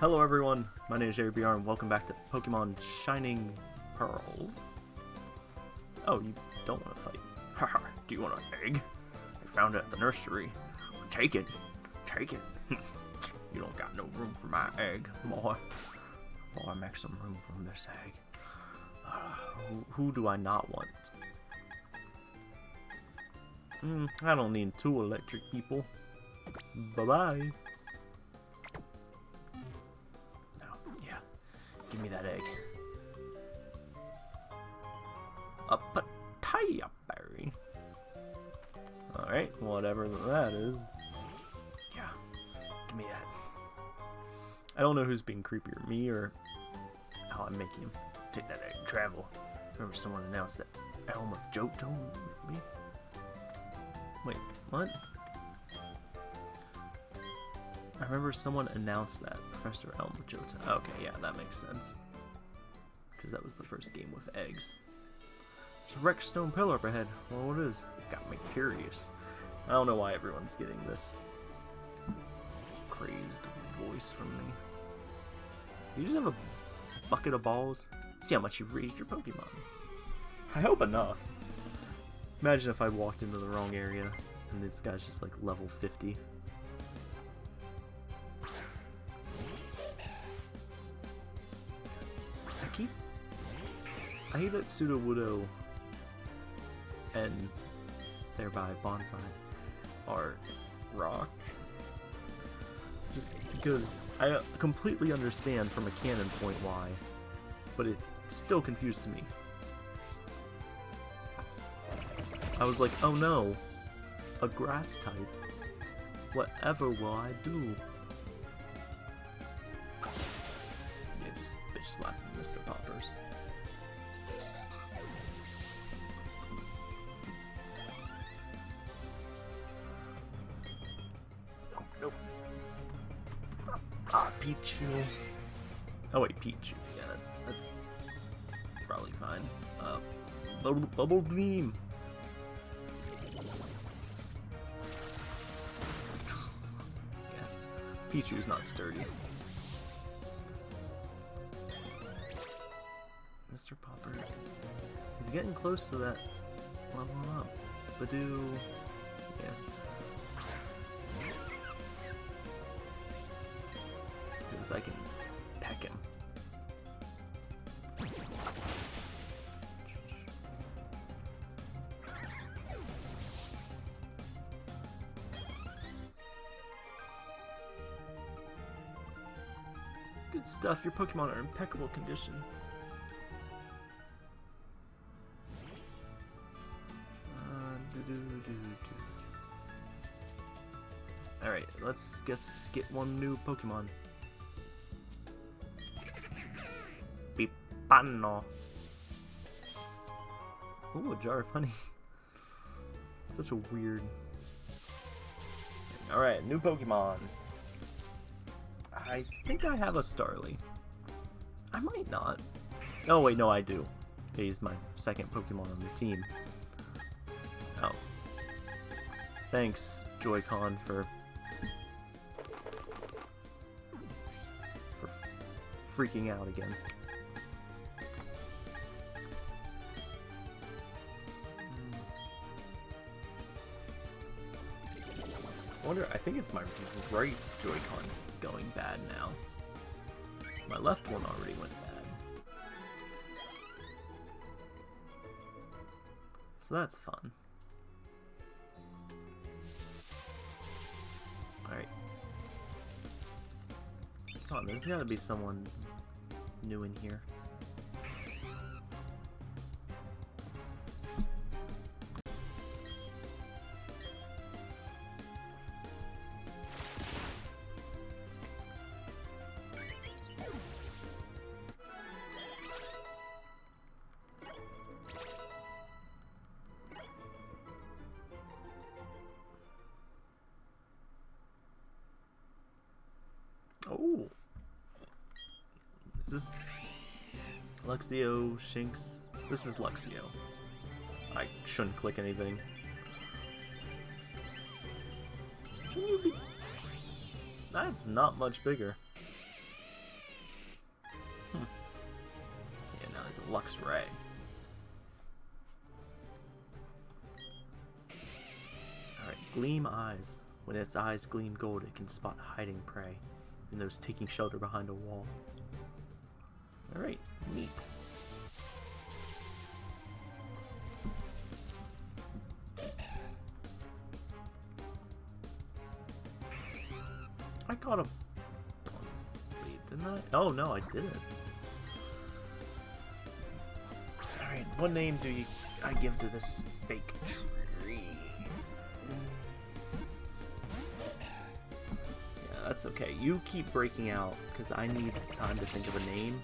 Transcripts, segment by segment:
Hello everyone, my name is Jerry BR and welcome back to Pokemon Shining Pearl. Oh, you don't want to fight. Haha, do you want an egg? I found it at the nursery. Take it. Take it. you don't got no room for my egg, boy. Boy, I make some room from this egg. Uh, who, who do I not want? Mm, I don't need two electric people. Bye-bye. Give me that egg. A papaya berry. Alright, whatever that is. Yeah. Give me that. I don't know who's being creepier, me or how I'm making him take that egg and travel. Remember someone announced that Elm of Johto, maybe? Wait, what? I remember someone announced that. Professor Elm Johto. Okay, yeah, that makes sense. Because that was the first game with eggs. There's a wrecked stone pillar up ahead. Well, what is? Got me curious. I don't know why everyone's getting this crazed voice from me. You just have a bucket of balls? See how much you've raised your Pokemon. I hope enough. Imagine if I walked into the wrong area and this guy's just like level 50. I hate that Sudowoodo and thereby Bonsly are rock. Just because I completely understand from a canon point why, but it still confuses me. I was like, oh no, a grass type. Whatever will I do? Yeah, just bitch slap Mr. Poppers. Pichu. Oh wait, Pichu. Yeah, that's, that's probably fine. Uh, bubble, bubble Beam. Pichu's not sturdy. Mr. Popper. He's getting close to that level up. Badoo. Because I can peck him. Good stuff, your Pokemon are in impeccable condition. Uh, Alright, let's guess get one new Pokemon. Pipano. Ooh, a jar of honey. Such a weird... Alright, new Pokemon. I think I have a Starly. I might not. Oh wait, no I do. He's my second Pokemon on the team. Oh. Thanks, Joy-Con, for... for freaking out again. Wonder, I think it's my right Joy-Con going bad now. My left one already went bad. So that's fun. Alright. On, there's gotta be someone new in here. Luxio, Shinx. This is Luxio. I shouldn't click anything. Shouldn't you be... That's not much bigger. Hmm. Yeah, now he's a Luxray. Alright, Gleam Eyes. When its eyes gleam gold, it can spot hiding prey and those taking shelter behind a wall. Alright, neat. I caught a didn't I? Oh no, I didn't. Alright, what name do you I give to this fake tree? Yeah, that's okay. You keep breaking out, because I need time to think of a name.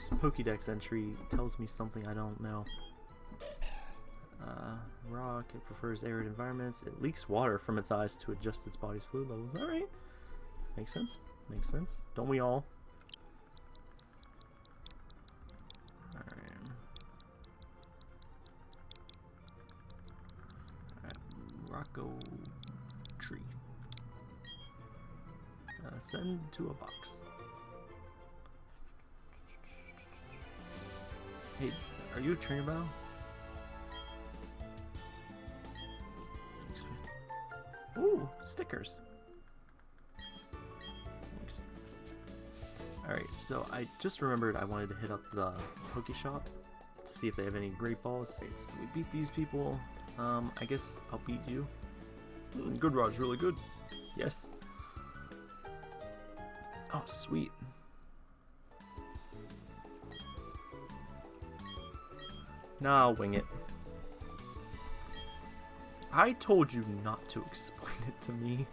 This Pokédex entry tells me something I don't know. Uh, rock, it prefers arid environments. It leaks water from its eyes to adjust its body's fluid levels. Alright. Makes sense. Makes sense. Don't we all? Alright. Rocco tree. Uh, send to a box. Trainer bow? Thanks. Ooh, stickers. Thanks. Alright, so I just remembered I wanted to hit up the Poke Shop to see if they have any great balls. We beat these people. Um, I guess I'll beat you. Mm, good Rod's really good. Yes. Oh, sweet. Nah, I'll wing it. I told you not to explain it to me.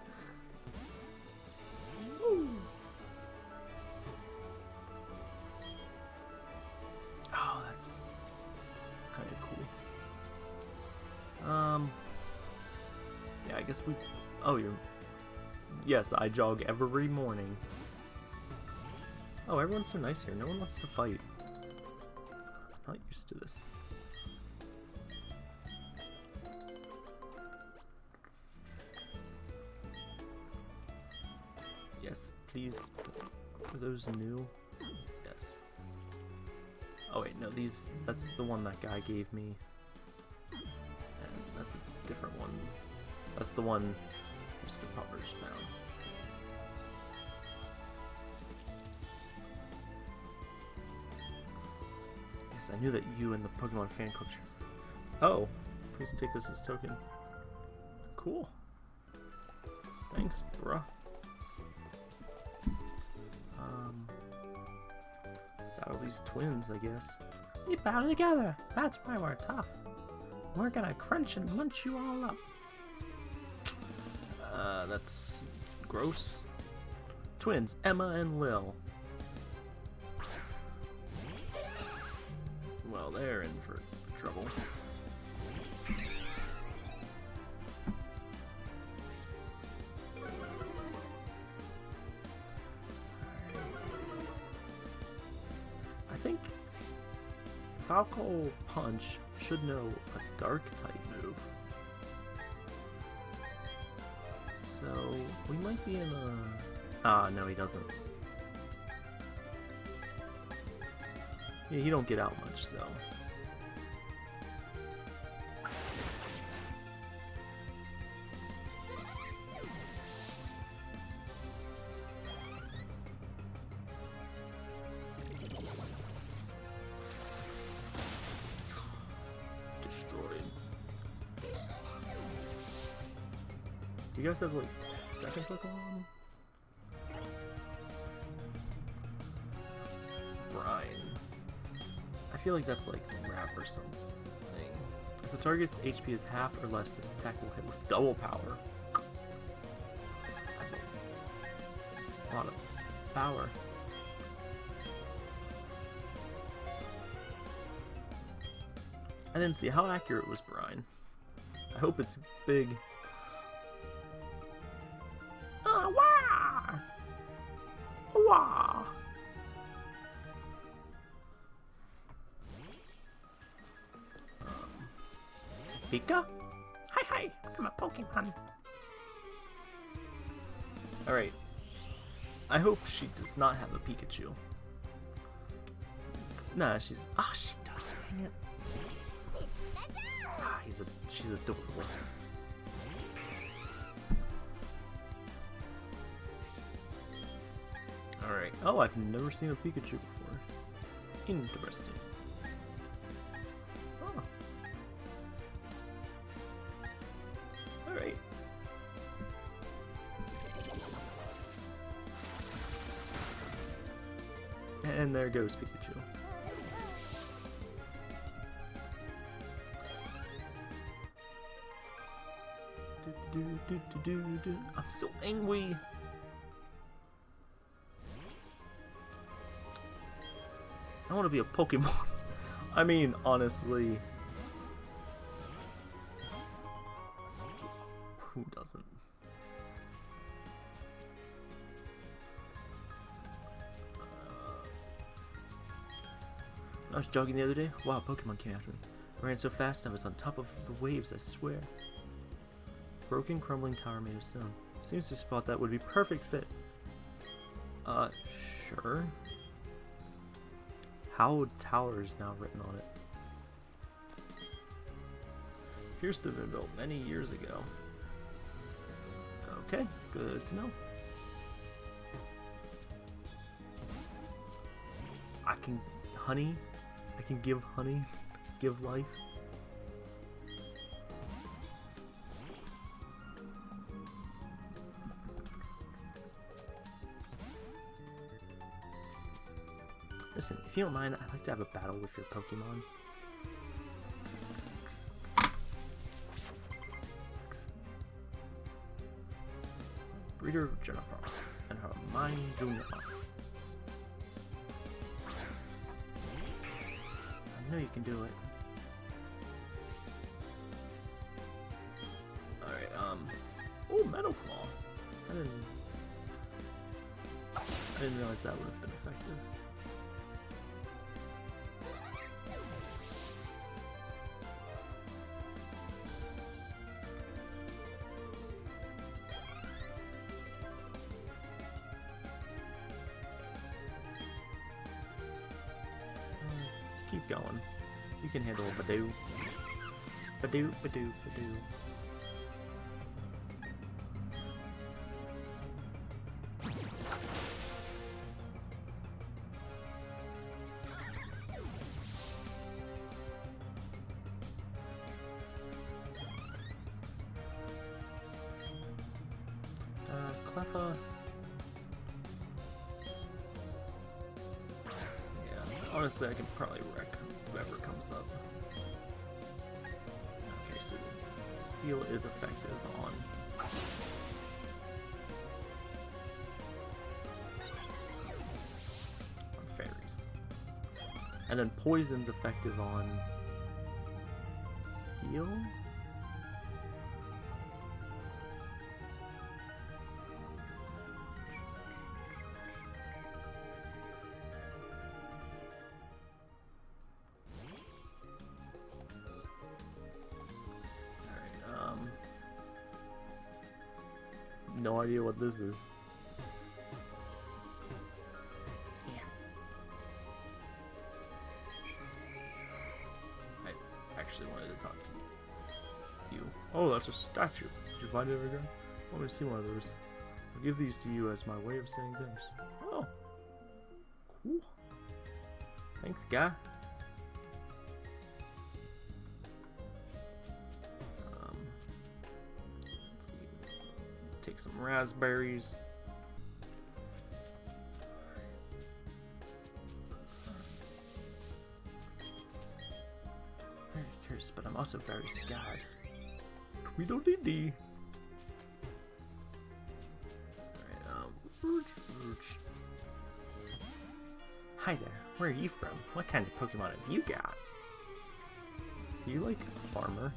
Oh, that's kind of cool. Um, yeah, I guess we. Oh, you're. Yes, I jog every morning. Oh, everyone's so nice here. No one wants to fight. Not used to this. Yes, please. Are those new? Yes. Oh wait, no, these, that's the one that guy gave me. And that's a different one. That's the one Mr. Poppers found. Yes, I knew that you and the Pokemon fan culture. Oh, please take this as token. Cool. Thanks, bruh. Battle these twins, I guess. We battle together. That's why we're tough. We're gonna crunch and munch you all up. Uh, that's gross. Twins, Emma and Lil. Well, they're in for trouble. Falco Punch should know a dark type move. So we might be in a. Ah, no, he doesn't. Yeah, he don't get out much, so. You guys have like second Pokemon? Brine. I feel like that's like rap or something. If the target's HP is half or less, this attack will hit with double power. That's a lot of power. I didn't see how accurate was Brine. I hope it's big. Pika? Hi, hi! I'm a Pokemon. Alright. I hope she does not have a Pikachu. Nah, she's. Ah, she does. Dang it. Ah, he's a. She's adorable. Alright. Oh, I've never seen a Pikachu before. Interesting. Goes Pikachu. I'm so angry. I want to be a Pokemon. I mean, honestly. I was jogging the other day. Wow, Pokemon came after me. I ran so fast I was on top of the waves, I swear. Broken, crumbling tower made of stone. Seems to spot that would be perfect fit. Uh, sure. Hallowed Tower is now written on it. Appears to have been built many years ago. Okay, good to know. I can honey. I can give honey, give life. Listen, if you don't mind, I'd like to have a battle with your Pokemon. Breeder Jennifer and her Mime Junior. I know you can do it. Alright, um... Oh, Metal Claw! I didn't... I didn't realize that would have been effective. Can handle Badoo. Badoo, Badoo, Badoo. Wreck whoever comes up. Okay, so steel is effective on. on fairies. And then poison's effective on steel? What this is. Yeah. I actually wanted to talk to you. You. Oh, that's a statue. Did you find it ever again? I want to see one of those. I'll give these to you as my way of saying thanks. Oh. Cool. Thanks, guy. Some raspberries. Very curious, but I'm also very scared. Tweedledee. Hi there, where are you from? What kind of Pokemon have you got? Do you like farmer?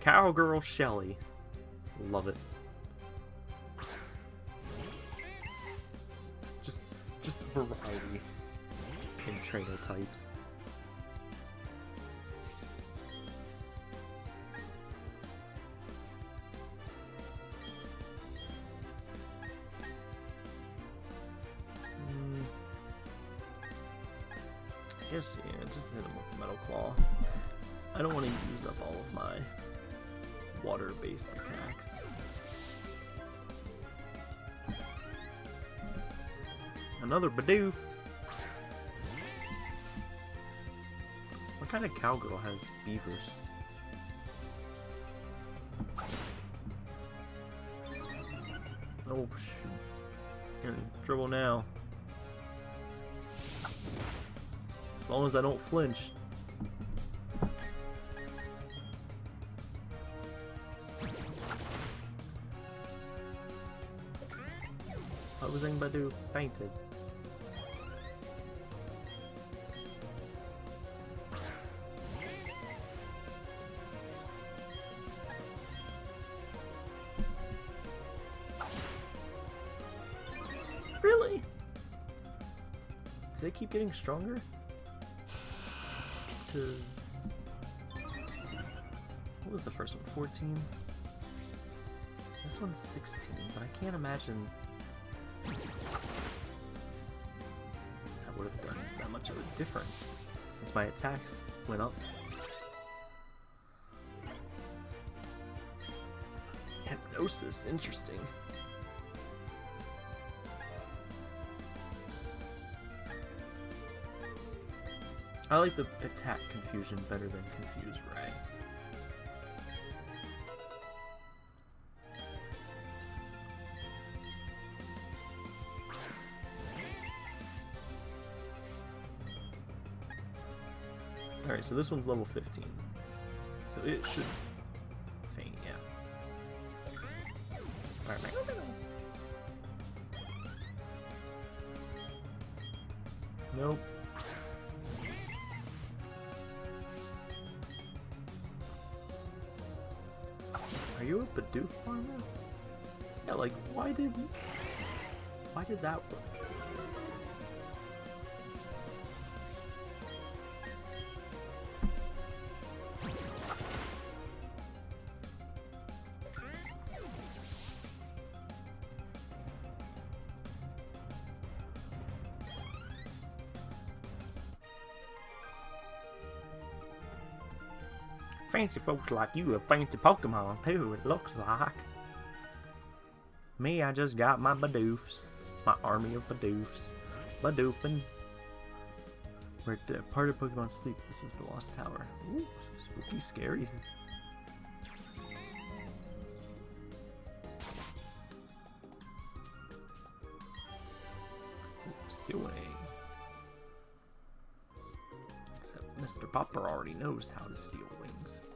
Cowgirl Shelly. Love it. Just just variety in trainer types. Attacks. Another Bidoof! What kind of cowgirl has beavers? Oh shoot. Gonna dribble now. As long as I don't flinch. Badu fainted. Really? Do they keep getting stronger? Because... What was the first one? 14? This one's 16, but I can't imagine much of a difference since my attacks went up. Hypnosis, interesting. I like the attack confusion better than confuse Ray. So this one's level 15. So it should faint, yeah. Alright. Nope. Are you a Bidoof farmer? Yeah, like, why did... Why did that work? Fancy folks like you have fancy Pokemon too, it looks like. Me, I just got my Bidoofs. My army of Bidoofs. Bidoofing. We're at part of Pokemon Sleep. This is the Lost Tower. Ooh, spooky, scary. Except Mr. Popper already knows how to Steel Wings.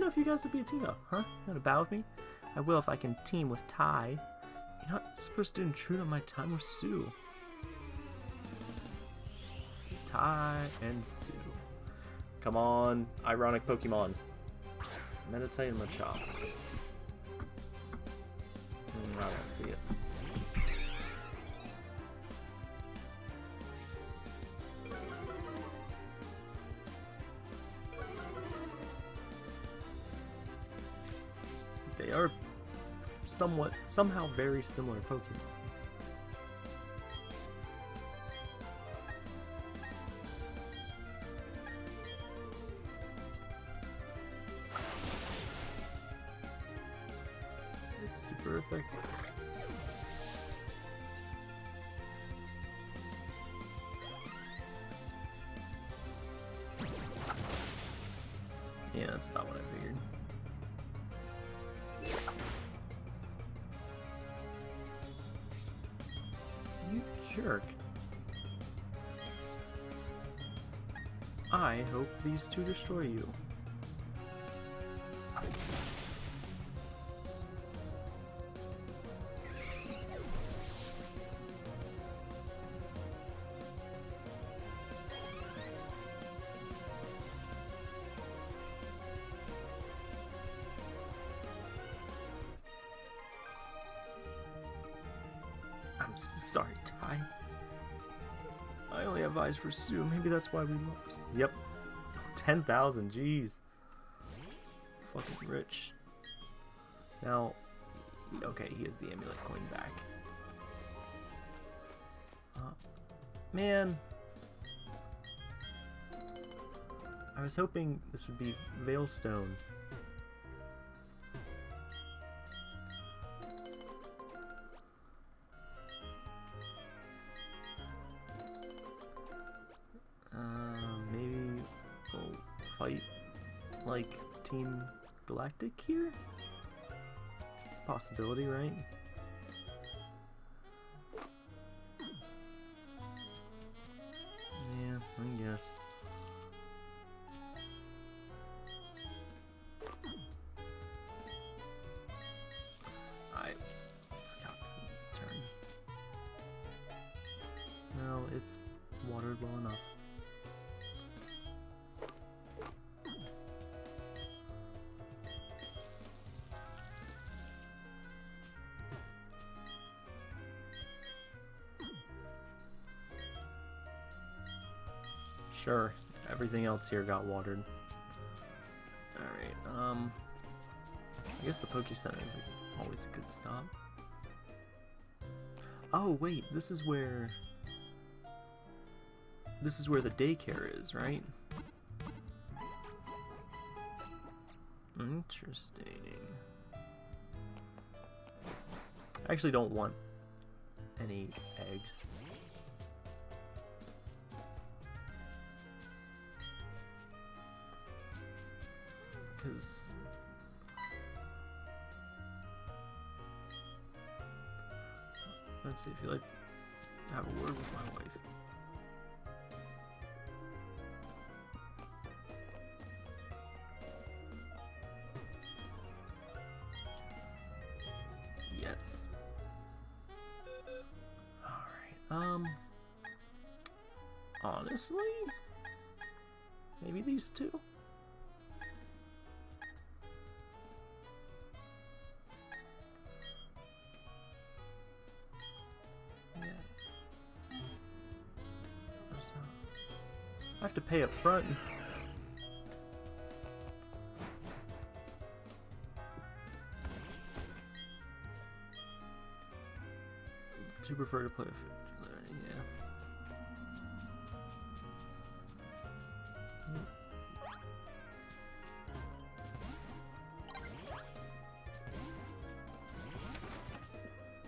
Know if you guys would be a team up, huh? You wanna bow with me? I will if I can team with Ty. You're not supposed to intrude on my time with Sue. So Ty and Sue. Come on, ironic Pokemon. Meditite and Machop. Mm, I don't see it. Are somewhat, somehow very similar Pokemon. to destroy you. I'm sorry, Ty. I only have eyes for Sue. Maybe that's why we lost. Yep, 10,000, jeez. Fucking rich. Now, okay, he has the amulet coin back. Uh, man. I was hoping this would be Veilstone. Like Team Galactic here? It's a possibility, right? Sure, everything else here got watered. Alright, um... I guess the Poke Center is always a good stop. Oh, wait, this is where... This is where the daycare is, right? Interesting. I actually don't want any eggs. Because let's see if you like have a word with my wife. Yes. Alright, um honestly maybe these two? Front. Do you prefer to play with yeah.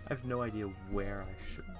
I have no idea where I should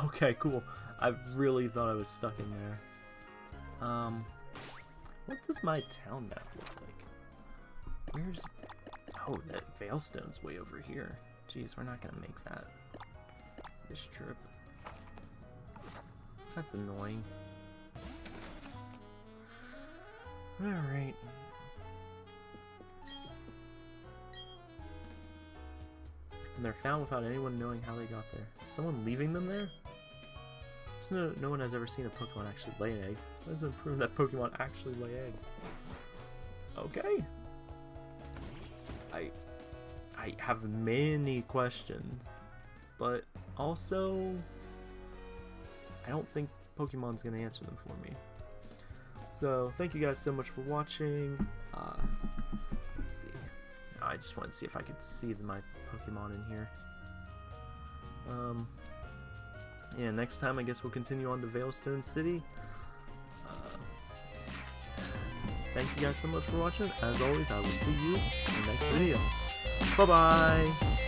Okay, cool. I really thought I was stuck in there. Um, what does my town map look like? Where's... Oh, that Veilstone's way over here. Jeez, we're not gonna make that this trip. That's annoying. Alright. And they're found without anyone knowing how they got there. Someone leaving them there? So no, no one has ever seen a Pokemon actually lay an egg. It has been proven that Pokemon actually lay eggs. Okay. I I have many questions, but also I don't think Pokemon's to answer them for me. So, thank you guys so much for watching. Uh, let's see. I just wanted to see if I could see my Pokemon in here. Um, yeah, next time I guess we'll continue on to Veilstone City. Uh, thank you guys so much for watching. As always, I will see you in the next video. Bye-bye!